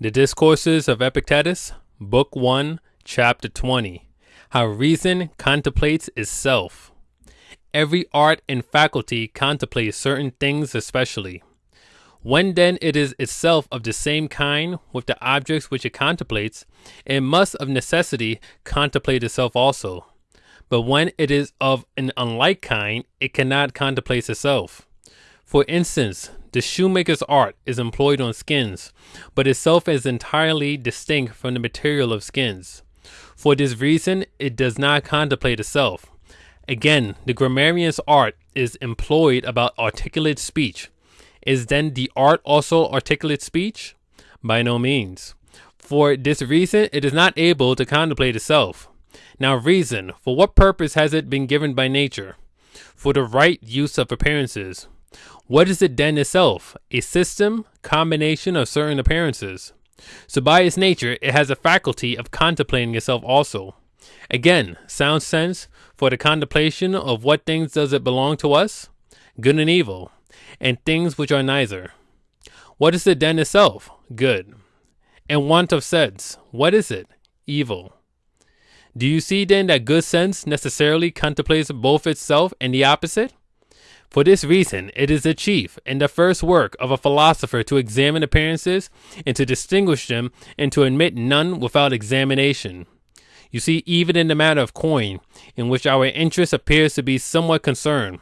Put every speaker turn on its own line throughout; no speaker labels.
The Discourses of Epictetus, Book 1, Chapter 20 How Reason Contemplates Itself. Every art and faculty contemplates certain things especially. When then it is itself of the same kind with the objects which it contemplates, it must of necessity contemplate itself also. But when it is of an unlike kind, it cannot contemplate itself. For instance, the shoemaker's art is employed on skins, but itself is entirely distinct from the material of skins. For this reason, it does not contemplate itself. Again, the grammarian's art is employed about articulate speech. Is then the art also articulate speech? By no means. For this reason, it is not able to contemplate itself. Now, reason, for what purpose has it been given by nature? For the right use of appearances. What is it then itself? A system, combination of certain appearances. So by its nature, it has a faculty of contemplating itself also. Again, sound sense, for the contemplation of what things does it belong to us? Good and evil, and things which are neither. What is it then itself? Good. And want of sense, what is it? Evil. Do you see then that good sense necessarily contemplates both itself and the opposite? For this reason, it is the chief and the first work of a philosopher to examine appearances and to distinguish them and to admit none without examination. You see, even in the matter of coin, in which our interest appears to be somewhat concerned,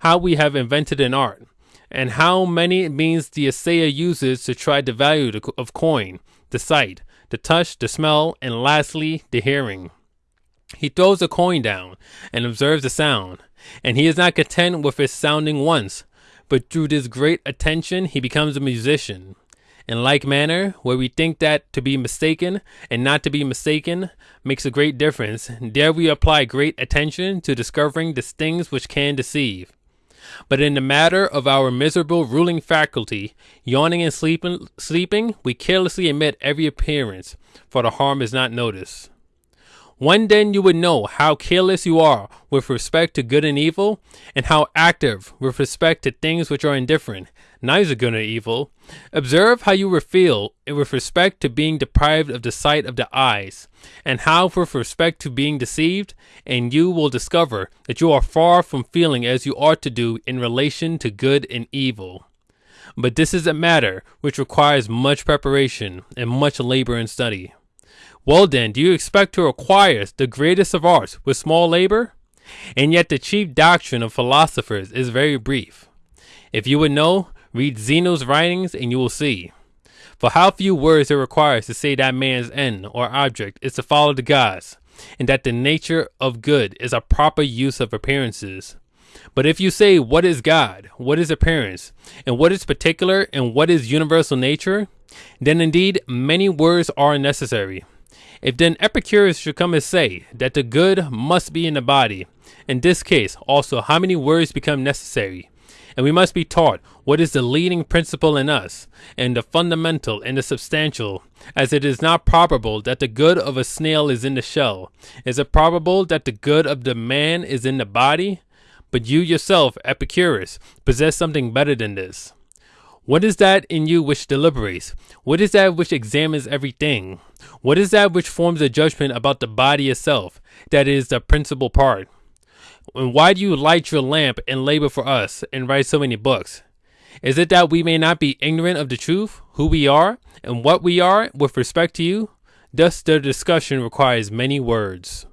how we have invented an art, and how many means the assayer uses to try the value of coin, the sight, the touch, the smell, and lastly, the hearing. He throws a coin down and observes the sound, and he is not content with his sounding once, but through this great attention he becomes a musician. In like manner, where we think that to be mistaken and not to be mistaken makes a great difference, there we apply great attention to discovering the things which can deceive. But in the matter of our miserable ruling faculty, yawning and sleeping, sleeping, we carelessly omit every appearance, for the harm is not noticed. When then you would know how careless you are with respect to good and evil, and how active with respect to things which are indifferent, neither good nor evil. Observe how you feel with respect to being deprived of the sight of the eyes, and how with respect to being deceived, and you will discover that you are far from feeling as you ought to do in relation to good and evil. But this is a matter which requires much preparation and much labor and study. Well then, do you expect to acquire the greatest of arts with small labor? And yet the chief doctrine of philosophers is very brief. If you would know, read Zeno's writings and you will see. For how few words it requires to say that man's end or object is to follow the gods, and that the nature of good is a proper use of appearances. But if you say what is God, what is appearance, and what is particular and what is universal nature, then indeed many words are necessary. If then Epicurus should come and say that the good must be in the body, in this case also how many words become necessary? And we must be taught what is the leading principle in us, and the fundamental and the substantial, as it is not probable that the good of a snail is in the shell. Is it probable that the good of the man is in the body? But you yourself, Epicurus, possess something better than this. What is that in you which deliberates? What is that which examines everything? What is that which forms a judgment about the body itself? That is the principal part. And why do you light your lamp and labor for us and write so many books? Is it that we may not be ignorant of the truth, who we are, and what we are with respect to you? Thus the discussion requires many words.